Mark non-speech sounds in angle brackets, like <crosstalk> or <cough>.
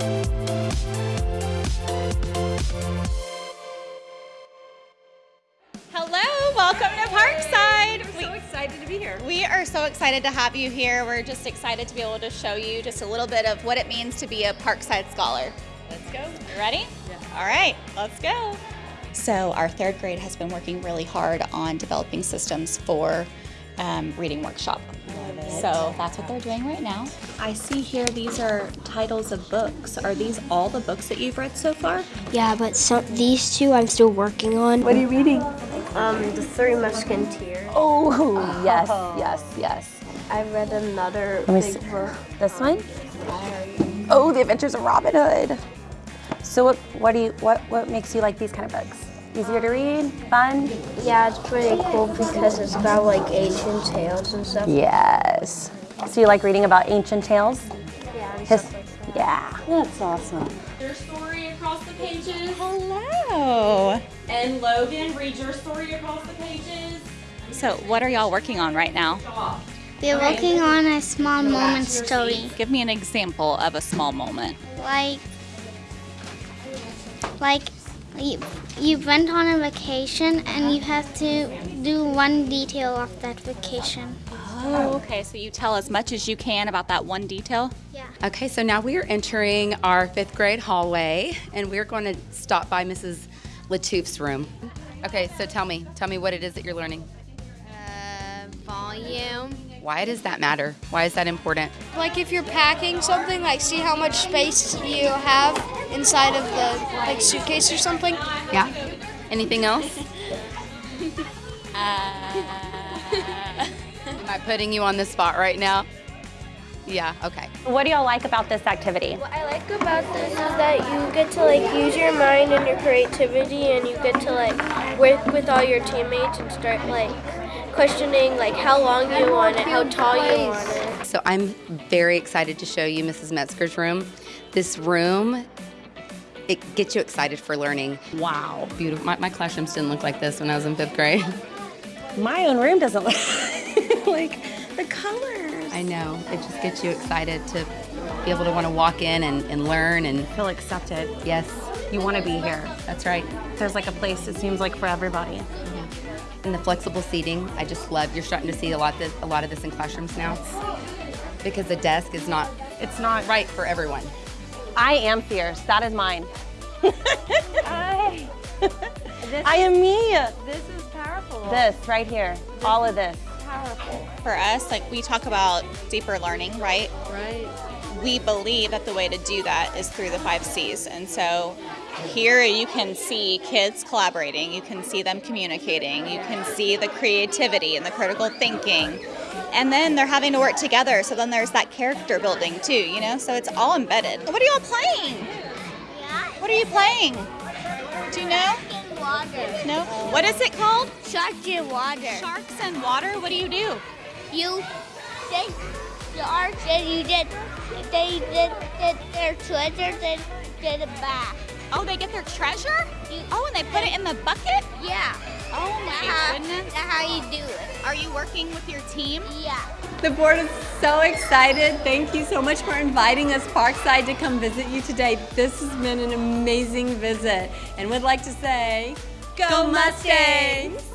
Hello, welcome to Parkside. We're so excited to be here. We are so excited to have you here. We're just excited to be able to show you just a little bit of what it means to be a Parkside Scholar. Let's go. You ready? Yeah. All right, let's go. So, our third grade has been working really hard on developing systems for um, reading workshop. So, that's what they're doing right now. I see here these are titles of books. Are these all the books that you've read so far? Yeah, but some these two I'm still working on. What are you reading? Um, The Three Musketeers. Oh, <laughs> yes, yes, yes. I read another big see. book. This one? Oh, The Adventures of Robin Hood. So what, what do you what what makes you like these kind of books? Easier to read, fun? Yeah, it's pretty cool because it's about like ancient tales and stuff. Yes. So you like reading about ancient tales? Yeah, and His, stuff like that. yeah. That's awesome. your story across the pages. Hello. And Logan, read your story across the pages. So, what are y'all working on right now? We're working on a small moment story. Give me an example of a small moment. Like like you, you went on a vacation and you have to do one detail of that vacation. Oh, okay. So, you tell as much as you can about that one detail? Yeah. Okay, so now we are entering our fifth grade hallway, and we're going to stop by Mrs. Latouf's room. Okay, so tell me, tell me what it is that you're learning. Uh, volume. Why does that matter? Why is that important? Like if you're packing something, like see how much space you have inside of the like suitcase or something. Yeah. Anything else? <laughs> Am I putting you on the spot right now? Yeah. Okay. What do y'all like about this activity? What I like about this is that you get to like use your mind and your creativity, and you get to like work with all your teammates and start like questioning like how long you want it, how tall you want it. So I'm very excited to show you Mrs. Metzger's room. This room, it gets you excited for learning. Wow. Beautiful. My, my classrooms didn't look like this when I was in fifth grade. <laughs> My own room doesn't look <laughs> like the colors. I know. It just gets you excited to be able to want to walk in and, and learn and Feel accepted. yes, You want to be here. that's right. There's like a place it seems like for everybody. And the flexible seating, I just love. You're starting to see a lot this, a lot of this in classrooms now because the desk is not It's not right for everyone. I am fierce. That is mine. I, <laughs> I am me. this is powerful. This right here. All of this. powerful. For us, like we talk about deeper learning, right? Right. We believe that the way to do that is through the five C's. And so here you can see kids collaborating, you can see them communicating, you can see the creativity and the critical thinking. And then they're having to work together, so then there's that character building too, you know? So it's all embedded. What are y'all playing? What are you playing? Do you know? Shark in water. No? What is it called? Sharks in water. Sharks and water? What do you do? You they sharks and you get they did, get their treasure then get it back. Oh, they get their treasure? You, Oh, and they put it in the bucket? yeah. Oh, oh my how, goodness. that's how you do it. Are you working with your team? Yeah. The board is so excited. Thank you so much for inviting us Parkside to come visit you today. This has been an amazing visit. And would like to say, go Mustangs!